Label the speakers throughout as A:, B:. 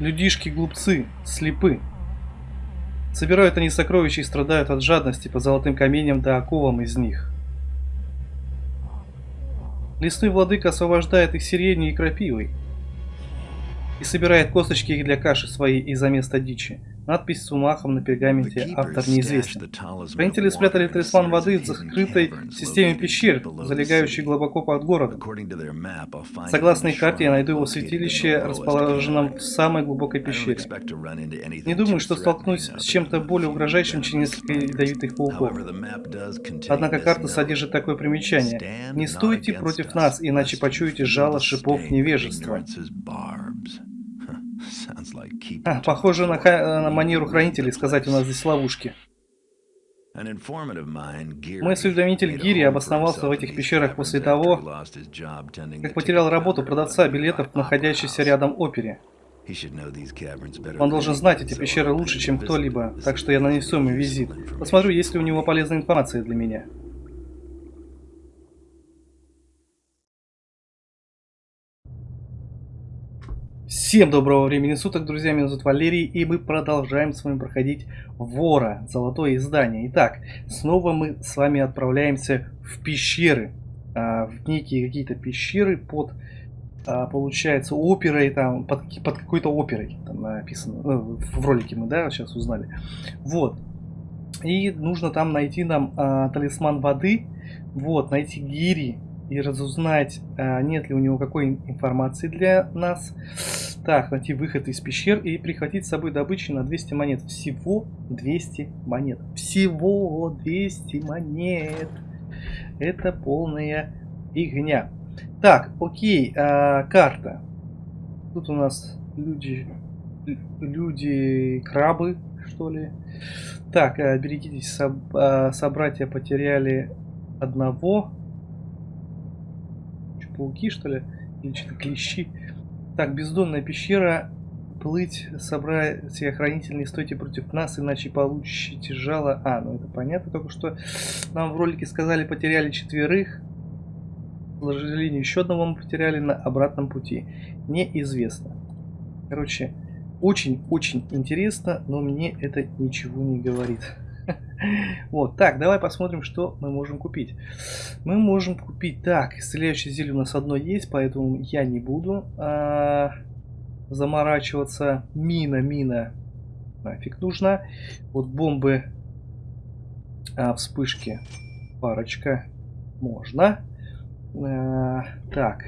A: Людишки-глупцы, слепы. Собирают они сокровища и страдают от жадности по золотым каменьям да оковам из них. Лесной владыка освобождает их сиренью и крапивой и собирает косточки их для каши своей из-за места дичи. Надпись с умахом на пергаменте автор неизвестен. Хранители спрятали талисман воды в закрытой системе пещер, залегающей глубоко под городом. Согласно их карте, я найду его святилище, расположенном в самой глубокой пещере. Не думаю, что столкнусь с чем-то более угрожающим, чем несколько ядовитых пауков. Однако карта содержит такое примечание. Не стойте против нас, иначе почуете жало шипов невежества. А, похоже на, на манеру хранителей сказать у нас здесь ловушки. Мой осведомитель Гири обосновался в этих пещерах после того, как потерял работу продавца билетов, находящейся рядом опере. Он должен знать эти пещеры лучше, чем кто-либо, так что я нанесу ему визит. Посмотрю, есть ли у него полезная информация для меня. Всем доброго времени суток, друзья, меня зовут Валерий, и мы продолжаем с вами проходить Вора, золотое издание. Итак, снова мы с вами отправляемся в пещеры, а, в некие какие-то пещеры под, а, получается, оперой, там, под, под какой-то оперой, там написано, ну, в ролике мы, да, сейчас узнали. Вот, и нужно там найти нам а, талисман воды, вот, найти гири, и разузнать, а, нет ли у него какой информации для нас. Так, найти выход из пещер и прихватить с собой добычу на 200 монет. Всего 200 монет. Всего 200 монет. Это полная фигня. Так, окей, а, карта. Тут у нас люди, люди крабы, что ли. Так, а, берегитесь, соб, собратья потеряли одного пауки, что ли? Или что-то клещи. Так, бездонная пещера. Плыть, собрать хранитель, не стойте против нас, иначе получите жало. А, ну это понятно, только что нам в ролике сказали, потеряли четверых. К сожалению, еще одного мы потеряли на обратном пути. Неизвестно. Короче, очень-очень интересно, но мне это ничего не говорит. Вот, так, давай посмотрим, что мы можем купить. Мы можем купить, так, исцеляющее зелье у нас одно есть, поэтому я не буду а, заморачиваться. Мина, мина, нафиг нужна. Вот бомбы, а, вспышки, парочка, можно. А, так,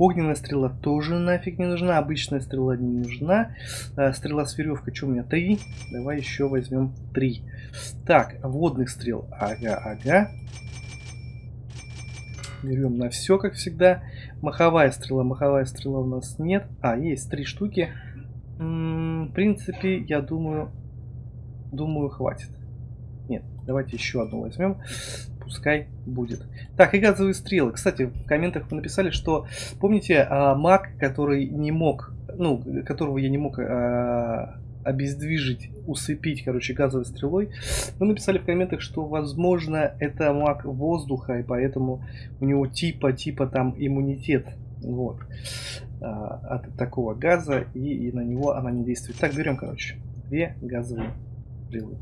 A: Огненная стрела тоже нафиг не нужна. Обычная стрела не нужна. А, стрела с веревкой, что у меня? Три. Давай еще возьмем три. Так, водных стрел. Ага, ага. Берем на все, как всегда. Маховая стрела. Маховая стрела у нас нет. А, есть три штуки. М -м, в принципе, я думаю, думаю, хватит. Давайте еще одну возьмем пускай будет. Так, и газовые стрелы. Кстати, в комментах вы написали, что помните а, маг, который не мог, ну, которого я не мог а, обездвижить, усыпить, короче, газовой стрелой. Вы написали в комментах, что, возможно, это маг воздуха, и поэтому у него типа-типа там иммунитет. Вот. А, от такого газа, и, и на него она не действует. Так, берем, короче, две газовые стрелы.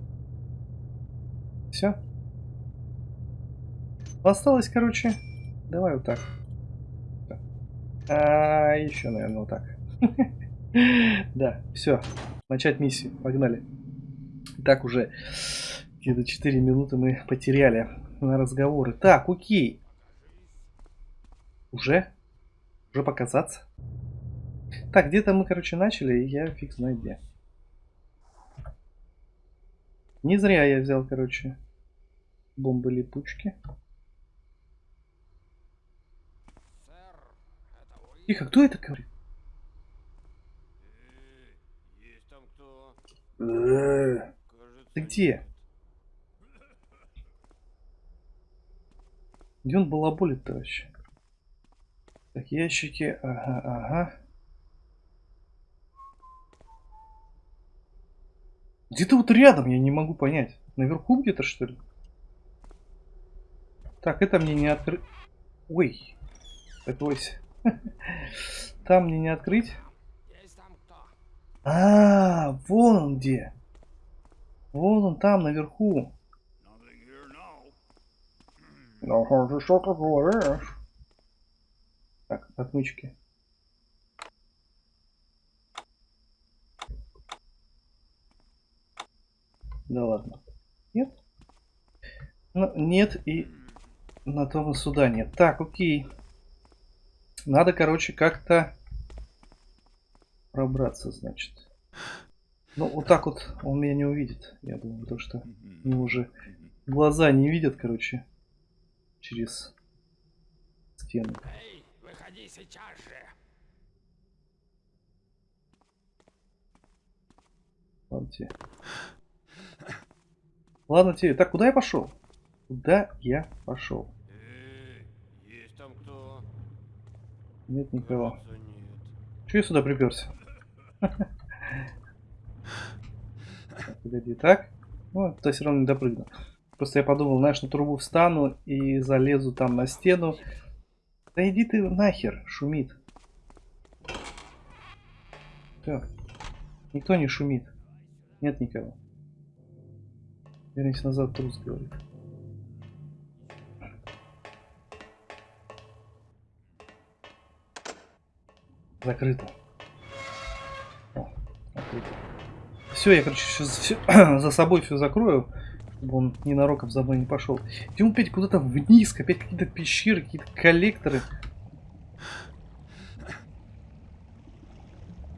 A: Все. Осталось, короче, давай вот так. А, еще, наверное, вот так. Да, все. Начать миссию. Погнали. Так уже где-то 4 минуты мы потеряли на разговоры. Так, окей. Уже? Уже показаться? Так, где-то мы, короче, начали, и я фиг знает где. Не зря я взял, короче, бомбы-липучки. Тихо, кто это говорит? Ты где? Где он балаболит-то вообще? Так, ящики, ага, ага. Где-то вот рядом, я не могу понять. Наверху где-то, что ли? Так, это мне не открыть. Ой, откройся. Там мне не открыть. А, вон он где. Вон он там, наверху. Ну, ты что ты говоришь? Так, отмычки. Да ладно. Нет? Ну, нет и на том и суда нет. Так, окей. Надо, короче, как-то пробраться, значит. Ну, вот так вот он меня не увидит. Я думаю, то, что у него уже глаза не видят, короче, через стену. Эй, выходи сейчас же. Ладно тебе. Ладно тебе. Так, куда я пошел? Куда я пошел?
B: есть там кто?
A: Нет никого. Че я сюда приперся? Погоди, так? Ну, то все равно не допрыгну. Просто я подумал, знаешь, на трубу встану и залезу там на стену. Да иди ты нахер, шумит. Так. Никто не шумит. Нет никого. Вернись назад, трус говорит. Закрыто. О, открыто. Все, я, короче, сейчас все, за собой все закрою, чтобы он ненароком за мной не пошел. Идем опять куда-то вниз, опять какие-то пещеры, какие-то коллекторы.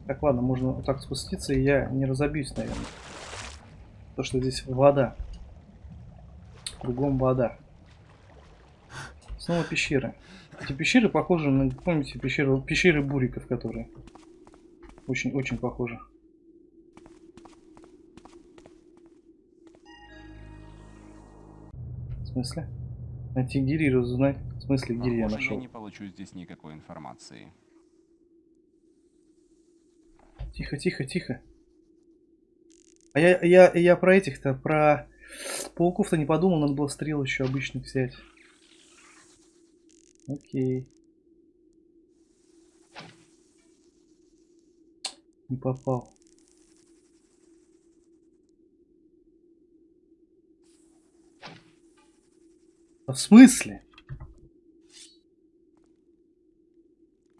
A: Так, ладно, можно вот так спуститься, и я не разобьюсь, наверное. То, что здесь вода. Кругом вода. Снова пещеры. Эти пещеры похожи на, помните, пещеры, пещеры буриков, которые очень-очень похожи. В смысле? Найти гири разузнать. В смысле гири я нашел?
B: я не получу здесь никакой информации.
A: Тихо, тихо, тихо. А я, я, я про этих-то, про пауков-то не подумал, надо было стрел еще обычно взять. Окей. Не попал. А в смысле?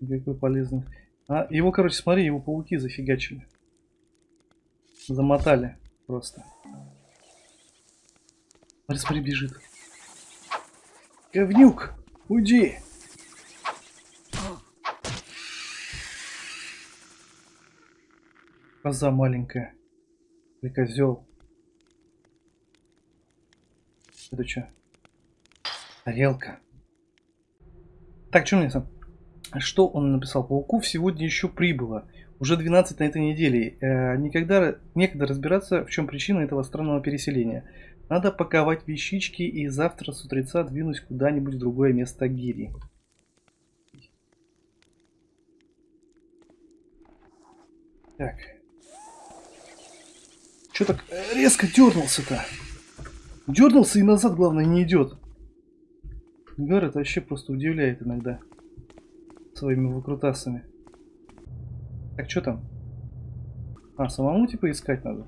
A: Какой полезный. А, его, короче, смотри, его пауки зафигачили. Замотали просто. Смотри, смотри, бежит. Говнюк! Уйди! Коза маленькая. Или козел. Это что? Тарелка. Так, что мне сам? Что он написал? Пауков сегодня еще прибыло. Уже 12 на этой неделе. Э, никогда, некогда разбираться, в чем причина этого странного переселения. Надо паковать вещички и завтра с утреца двинуть куда-нибудь в другое место гири. Так. Че так резко дернулся-то? Дернулся и назад, главное, не идет. Гар это вообще просто удивляет иногда. Своими выкрутасами. Так, что там? А, самому типа искать надо?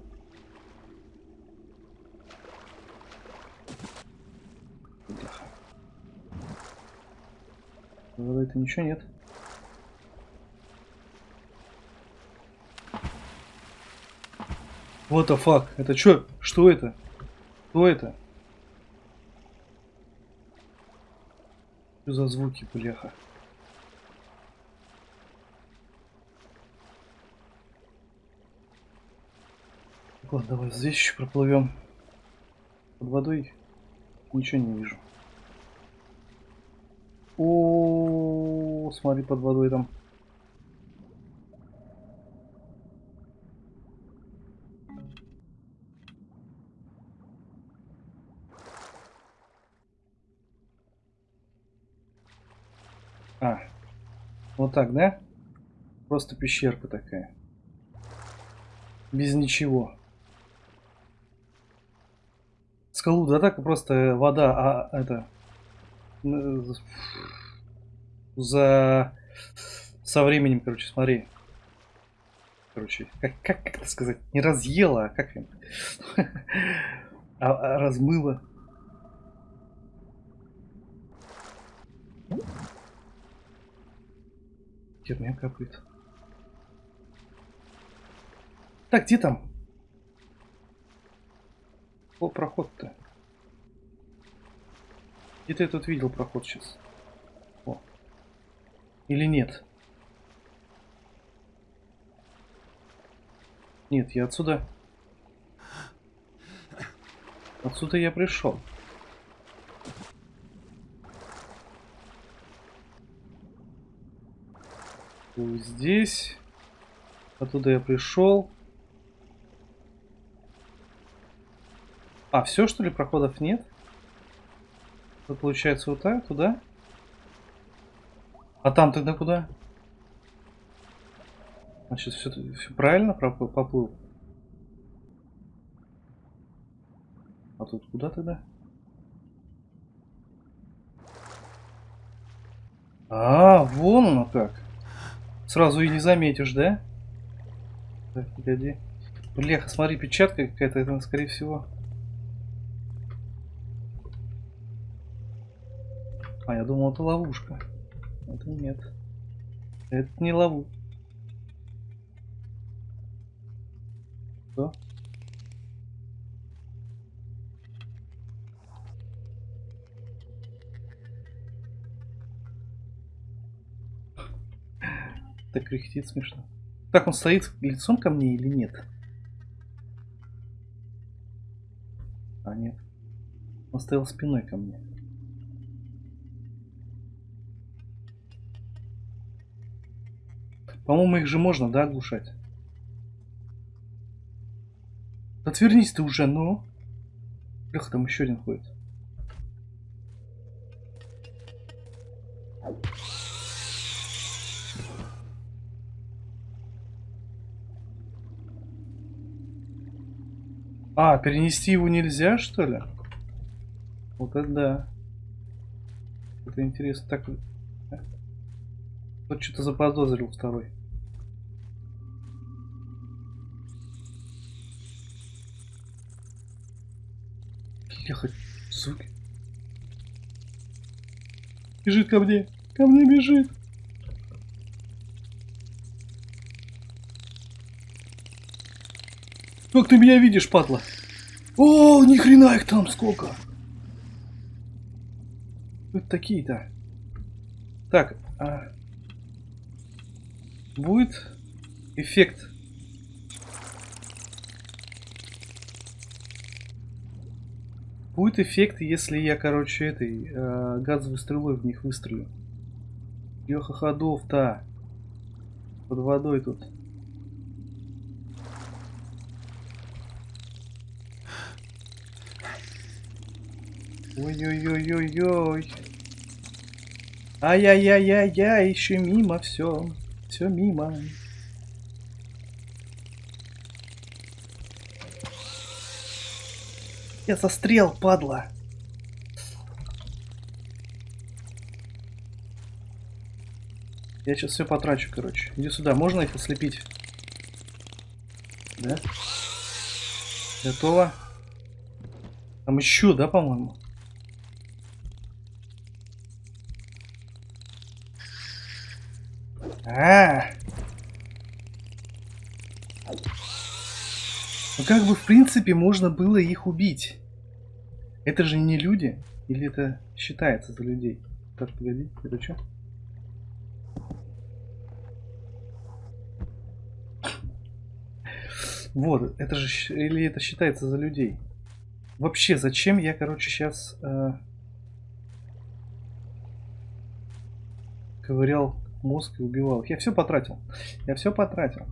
A: Вроде это ничего нет. Вот the fuck? Это что? Что это? Что это? Что за звуки, бляха? Ладно, давай здесь еще проплывем. Под водой ничего не вижу. О, смотри, под водой там. А, вот так, да? Просто пещерка такая. Без ничего. Скалу, да так просто вода, а это за со временем, короче, смотри. Короче, как, как, как это сказать? Не разъела, а как? А, а размыла. Херня капает. Так, где там? О, проход-то. Где-то я тут видел проход сейчас. Или нет? Нет, я отсюда... Отсюда я пришел. Здесь. Оттуда я пришел. А, все что ли, проходов нет? Это получается вот так, туда? А там тогда куда? Значит, все, все правильно поплыл. А тут куда тогда? А, вон оно как. Сразу и не заметишь, да? Так, погоди. Бляха, смотри, печатка какая-то, это, скорее всего. А, я думал, это ловушка. Это нет. Это не ловушка. Что? Так кряхтит смешно. Так он стоит лицом ко мне или нет? А, нет. Он стоял спиной ко мне. По-моему, их же можно, да, оглушать? Отвернись ты уже, ну. Леха, там еще один ходит. А, перенести его нельзя, что ли? Вот это да. Это интересно. Так, вот что-то заподозрил второй. Леха, звуки. Бежит ко мне. Ко мне бежит. Как ты меня видишь, падла? О, ни хрена их там сколько. Вот такие-то. Так, а... будет эффект Будет эффект, если я, короче, этой э, газовой стрелой в них выстрелю. Ёха ходов-то. Под водой тут. Ой-ой-ой-ой-ой. Ай-яй-яй-яй-яй, еще мимо все. Все мимо. Я застрел, падла. Я сейчас все потрачу, короче. Иди сюда, можно их ослепить? Да? Готово. Там еще, да, по-моему? А, Ну как бы в принципе можно было их убить. Это же не люди? Или это считается за людей? Так, погоди, это что? Вот, это же... Или это считается за людей? Вообще, зачем я, короче, сейчас... Э, ковырял мозг и убивал их? Я все потратил. Я все потратил.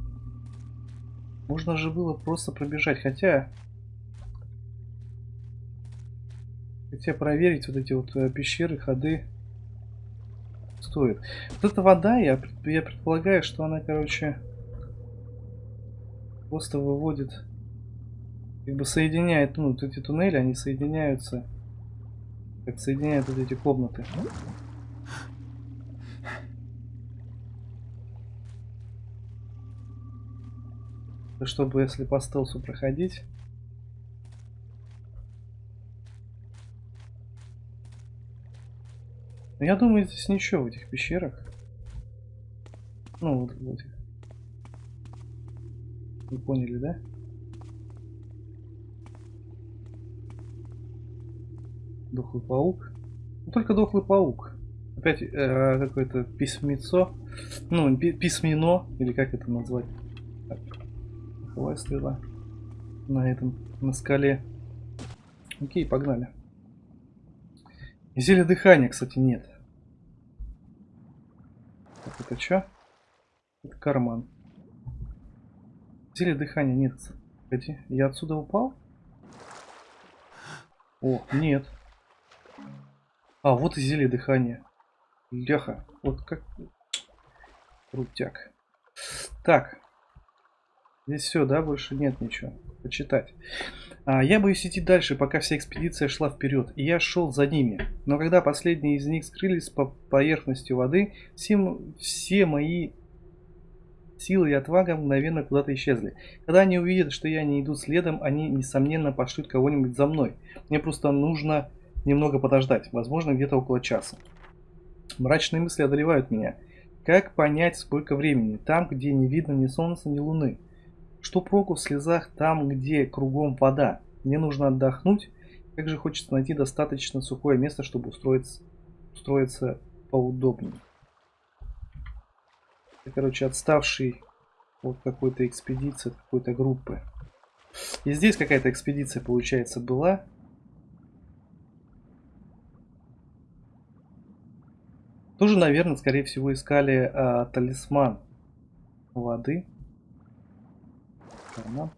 A: Можно же было просто пробежать, хотя... Хотя проверить вот эти вот э, пещеры, ходы стоит. Вот эта вода, я, я предполагаю, что она, короче, просто выводит, как бы соединяет, ну, вот эти туннели, они соединяются, как соединяют вот эти комнаты. Чтобы если по стелсу проходить. Но я думаю, здесь ничего в этих пещерах. Ну, вот, вот. Вы поняли, да? Дохлый паук. Ну, только дохлый паук. Опять э, какое-то письмецо. Ну, пи письмено, или как это назвать. Так. Духовая стрела. На этом, на скале. Окей, погнали. Зелья дыхания, кстати, нет. Так, это что? Это карман. Зелья дыхания нет. Погоди, я отсюда упал? О, нет. А, вот и зелье дыхания. Леха, вот как... Крутяк. Так. Здесь все, да? Больше нет ничего. Почитать. А, я боюсь идти дальше, пока вся экспедиция шла вперед. И я шел за ними. Но когда последние из них скрылись по поверхности воды, все, все мои силы и отвага мгновенно куда-то исчезли. Когда они увидят, что я не иду следом, они, несомненно, пошлют кого-нибудь за мной. Мне просто нужно немного подождать, возможно, где-то около часа. Мрачные мысли одолевают меня. Как понять, сколько времени? Там, где не видно ни солнца, ни луны. Что проку в слезах там, где кругом вода? Мне нужно отдохнуть. Как же хочется найти достаточно сухое место, чтобы устроиться, устроиться поудобнее. Это, короче, отставший от какой-то экспедиции, какой-то группы. И здесь какая-то экспедиция, получается, была. Тоже, наверное, скорее всего, искали а, талисман воды. Карман.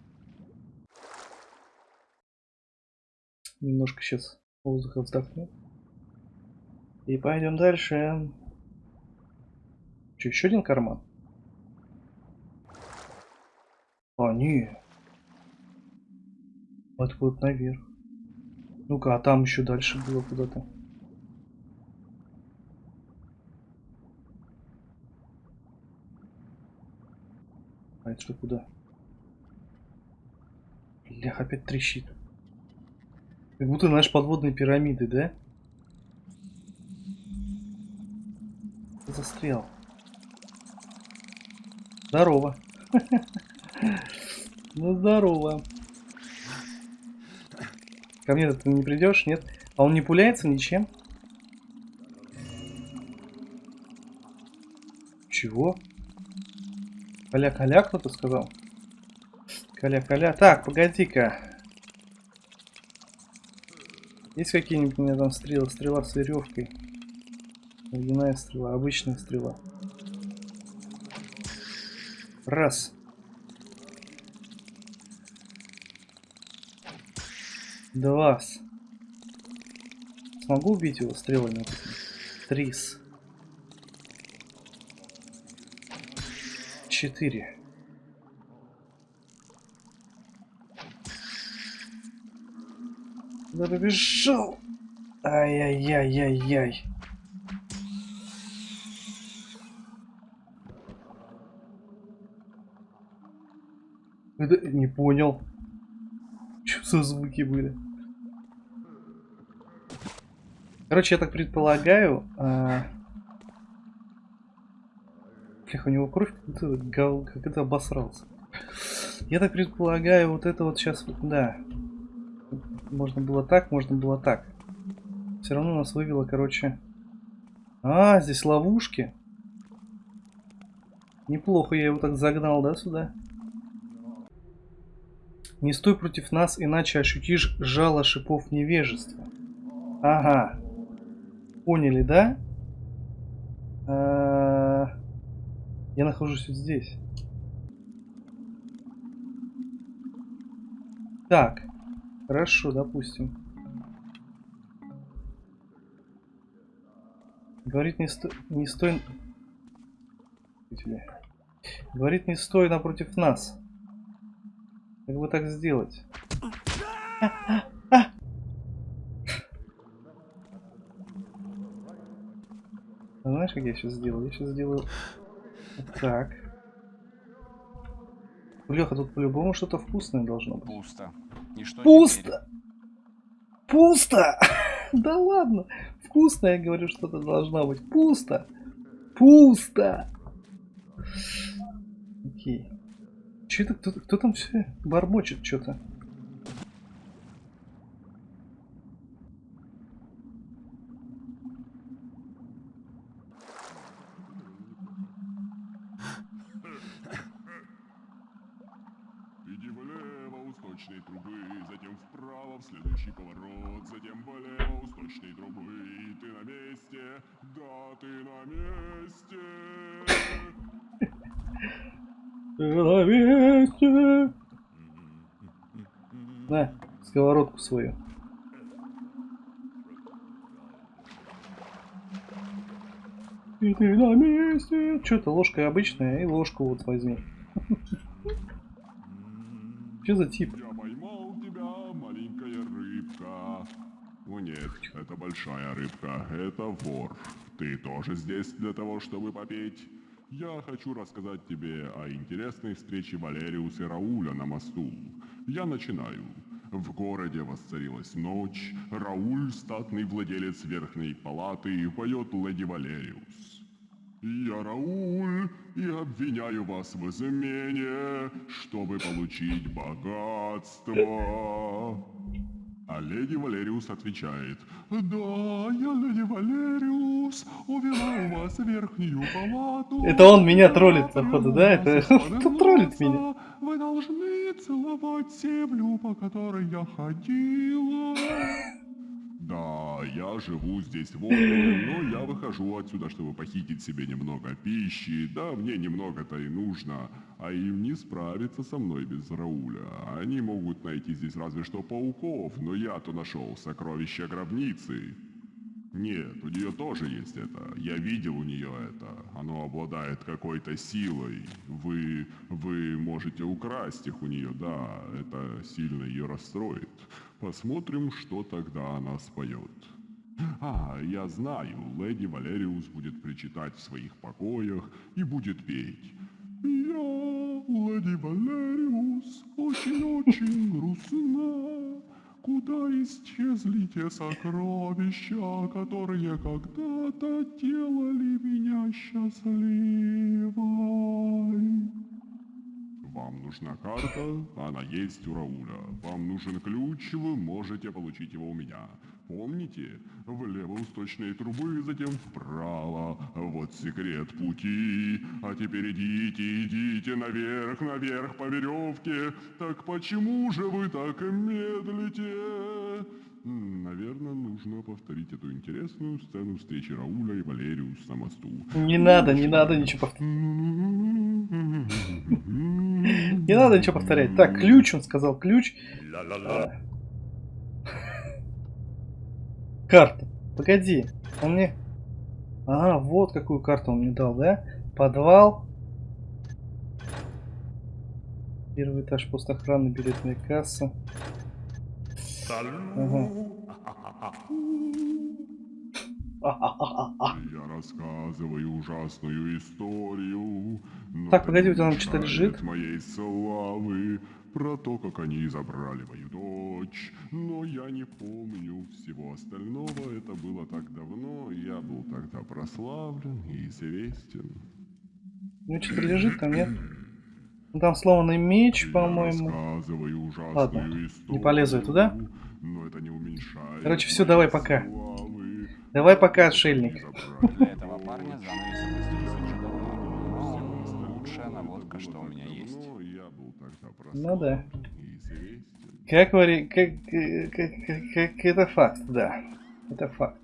A: Немножко сейчас воздуха вздохну. И пойдем дальше. Что, еще один карман? А, не. Вот наверх. Ну-ка, а там еще дальше было куда-то. А это что, куда? Блях, опять трещит. Как будто, знаешь, подводные пирамиды, да? Застрял. Здорово. Ну, здорово. Ко мне ты не придешь, нет? А он не пуляется ничем? Чего? Каля-каля кто-то сказал? Каля-каля. Так, погоди-ка. Есть какие-нибудь у меня там стрелы? Стрела с веревкой. Ледяная стрела, обычная стрела. Раз. Два. Смогу убить его стрелами? Трис. четыре. Куда побежал? Ай-яй-яй-яй-яй. Это не понял. Что за звуки были? Короче, я так предполагаю, а, Блях, у него кровь как это обосрался. Я так предполагаю, вот это вот сейчас, да. Можно было так, можно было так. Все равно нас вывело, короче. А, здесь ловушки. Неплохо я его так загнал, да, сюда? Не стой против нас, иначе ощутишь жало шипов невежества. Ага. Поняли, да? А -а -а я нахожусь вот здесь. Так. Хорошо, допустим. Говорит, не, сто... не стой... Говорит, не стой напротив нас. Как бы так сделать? Знаешь, как я сейчас сделаю? Я сейчас сделаю так. Леха, тут по-любому что-то вкусное должно быть.
B: Пусто. И что теперь?
A: Пусто! Пусто! Да ладно! Вкусно, я говорю, что-то должно быть. Пусто! Пусто! Окей. Че это кто, кто там все бормочет что-то?
C: Иди влево у сточной трубы, затем вправо в следующий поворот, затем влево у сточной трубы, и ты на месте, да, ты на месте.
A: На месте. На, сковородку свою. И ты на месте. Что это ложка обычная, и ложку вот возьми. Что за тип?
C: Я поймал тебя, маленькая рыбка. О нет, это большая рыбка, это вор. Ты тоже здесь для того, чтобы попеть? Я хочу рассказать тебе о интересной встрече Валериуса и Рауля на мосту. Я начинаю. В городе воцарилась ночь. Рауль, статный владелец верхней палаты, поет леди Валериус. Я Рауль и обвиняю вас в измене, чтобы получить богатство. А леди Валериус отвечает, «Да, я леди Валериус, увела у вас верхнюю палату».
A: Это он меня троллит, походу, да? Это кто троллит меня?
C: Вы должны целовать землю, по которой я ходила. Да, я живу здесь в опере, но я выхожу отсюда, чтобы похитить себе немного пищи. Да, мне немного-то и нужно, а им не справиться со мной без Рауля. Они могут найти здесь разве что пауков, но я-то нашел сокровища гробницы. Нет, у нее тоже есть это. Я видел у нее это. Оно обладает какой-то силой. Вы, вы можете украсть их у нее, да. Это сильно ее расстроит. Посмотрим, что тогда она споет. А, я знаю, леди Валериус будет причитать в своих покоях и будет петь. Я, леди Валериус, очень-очень грустна. Куда исчезли те сокровища, которые когда-то делали меня счастливой? Нужна карта, она есть у Рауля. Вам нужен ключ, вы можете получить его у меня. Помните? Влево у сточной трубы, затем вправо. Вот секрет пути. А теперь идите, идите наверх, наверх по веревке. Так почему же вы так медлите? Нужно повторить эту интересную сцену встречи Рауля и Валериус на мосту.
A: Не надо, не надо ничего повторять. Не надо ничего повторять. Так, ключ, он сказал, ключ. А. Карта. Погоди. Он мне... Ага, вот какую карту он мне дал, да? Подвал. Первый этаж постохраны, билетная касса.
C: Я рассказываю ужасную историю.
A: Так, погоди, у тебя там что-то лежит?
C: моей славы про то, как они забрали мою дочь. Но я не помню всего остального. Это было так давно. Я был тогда прославлен и известен.
A: Ну, что-то лежит там, нет? Там сломанный меч, по-моему.
C: рассказываю ужасную
A: Ладно,
C: историю.
A: не полезу я туда.
C: Но это не уменьшает.
A: Короче,
C: моей
A: давай, пока.
C: славы.
A: Давай пока, отшельник.
B: Для этого парня занавес опустились очень давно. Но лучшая наводка, что у меня есть.
C: Ну,
A: Ну да. Как вари... Как, как, как, как- это факт, да. Это факт.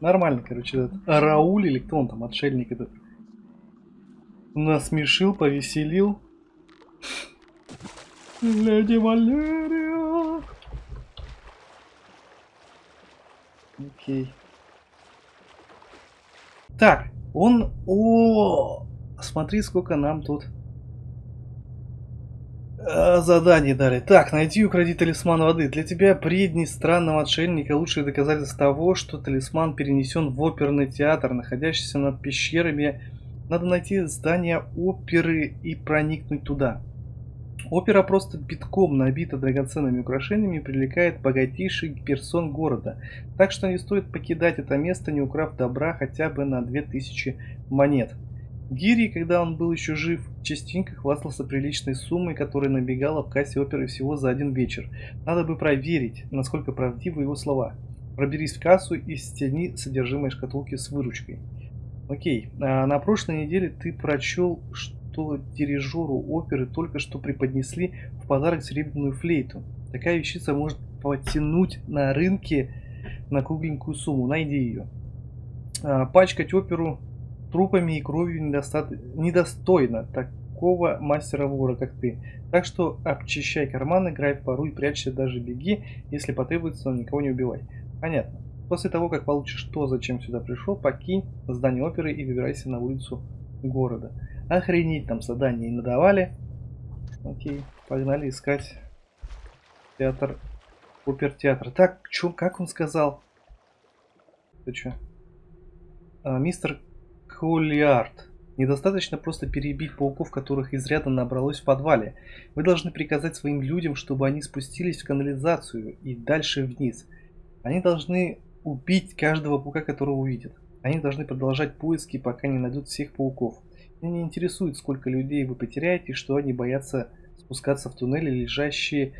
A: Нормально, короче, этот Рауль или кто он там, отшельник этот. Насмешил, повеселил. Леди Валерия. Окей. Так, он... О, смотри, сколько нам тут э, заданий дали. Так, найди и укради талисман воды. Для тебя, предний странного отшельника, лучшее доказательство того, что талисман перенесен в оперный театр, находящийся над пещерами. Надо найти здание оперы и проникнуть туда. Опера просто битком набита драгоценными украшениями и привлекает богатейших персон города. Так что не стоит покидать это место, не украв добра хотя бы на 2000 монет. Гири, когда он был еще жив, частенько хвастался приличной суммой, которая набегала в кассе оперы всего за один вечер. Надо бы проверить, насколько правдивы его слова. Проберись в кассу и стяни содержимое шкатулки с выручкой. Окей, а на прошлой неделе ты прочел, что дирижеру оперы только что преподнесли в подарок серебряную флейту. Такая вещица может потянуть на рынке на кругленькую сумму. Найди ее. А, пачкать оперу трупами и кровью недоста... недостойно такого мастера-вора, как ты. Так что обчищай карманы, играй в пару и прячься, даже беги, если потребуется, но никого не убивай. Понятно. После того, как получишь то, зачем сюда пришел, покинь здание оперы и выбирайся на улицу города. Охренеть, там задания не надавали. Окей, погнали искать театр, опер-театр. Так, чё, как он сказал? Ты чё? А, мистер Коллиард. Недостаточно просто перебить пауков, которых изрядно набралось в подвале. Вы должны приказать своим людям, чтобы они спустились в канализацию и дальше вниз. Они должны убить каждого паука, которого увидят. Они должны продолжать поиски, пока не найдут всех пауков. Меня не интересует, сколько людей вы потеряете, что они боятся спускаться в туннели, лежащие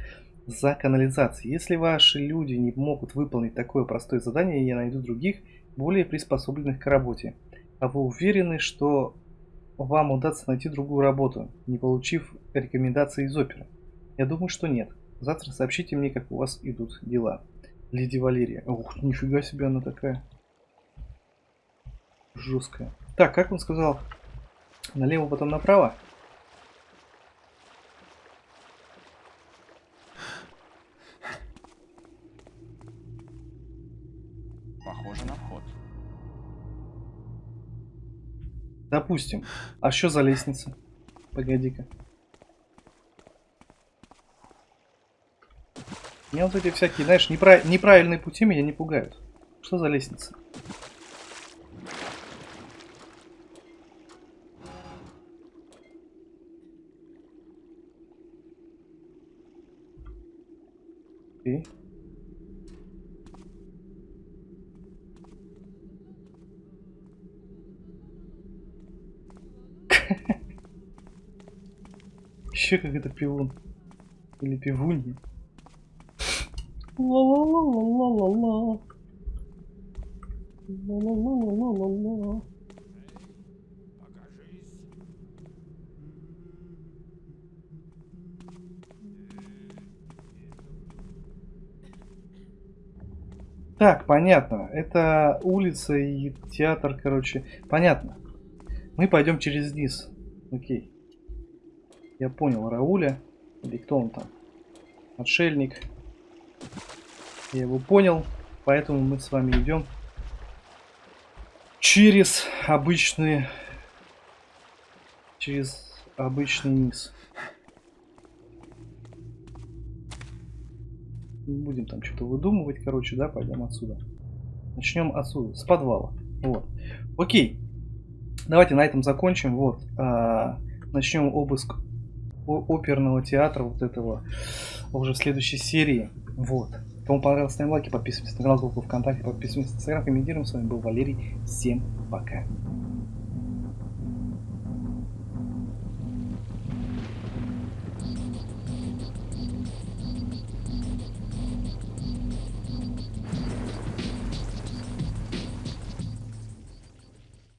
A: за канализацией. Если ваши люди не могут выполнить такое простое задание, я найду других, более приспособленных к работе. А вы уверены, что вам удастся найти другую работу, не получив рекомендации из оперы? Я думаю, что нет. Завтра сообщите мне, как у вас идут дела. Леди Валерия. Ух, нифига себе она такая. Жесткая. Так, как он сказал? Налево, потом направо?
B: Похоже на вход.
A: Допустим. А что за лестница? Погоди-ка. Меня вот эти всякие, знаешь, неправ... неправильные пути меня не пугают. Что за лестница? Окей. Еще как это пивун. Или пивунья. Ла-ла-ла-ла-ла-ла-ла. Ла-ла-ла-ла-ла-ла. Так, понятно. Это улица и театр, короче. Понятно. Мы пойдем через низ. Окей. Я понял, Рауля. Или кто он там? Отшельник. Я его понял. Поэтому мы с вами идем через обычные... Через обычный низ. Не будем там что-то выдумывать, короче, да, пойдем отсюда. Начнем отсюда, с подвала. Вот. Окей. Давайте на этом закончим. Вот. А, начнем обыск оперного театра вот этого уже в следующей серии. Вот. Кому понравилось, ставим лайки, подписывайтесь на канал, группу ВКонтакте, подписывайтесь на Инстаграм, комментируем. С вами был Валерий. Всем пока.